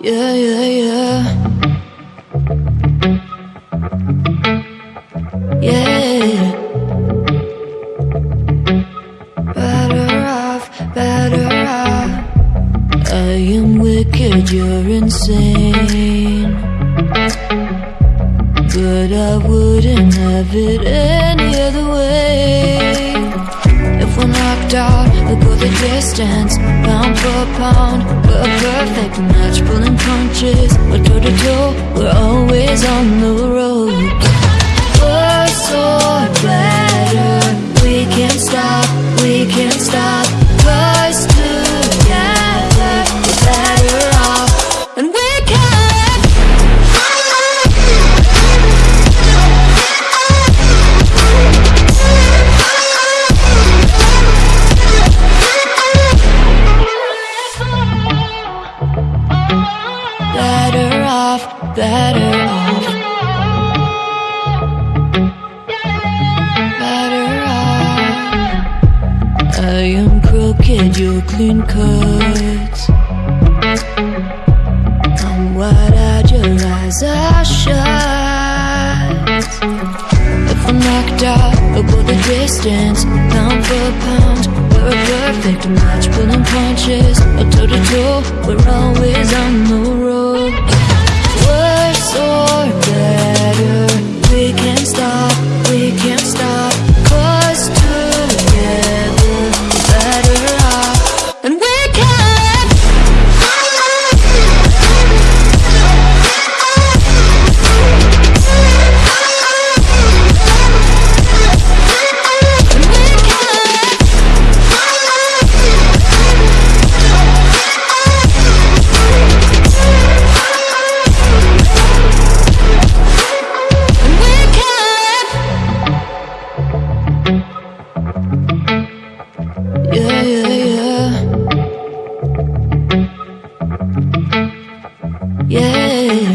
Yeah, yeah, yeah. Yeah. Better off, better off. I am wicked, you're insane. But I wouldn't have it any other way. We'll go the distance, pound for pound. We're a perfect match, pulling punches. We're toe to toe, we're always on the road. Off, better off. Better off. I am crooked, you're clean cut. I'm wide-eyed, your eyes are shut. If I'm knocked out, we'll go the distance, pound for pound. We're a perfect match, pulling punches, a toe to toe. We're always on the road. Yeah.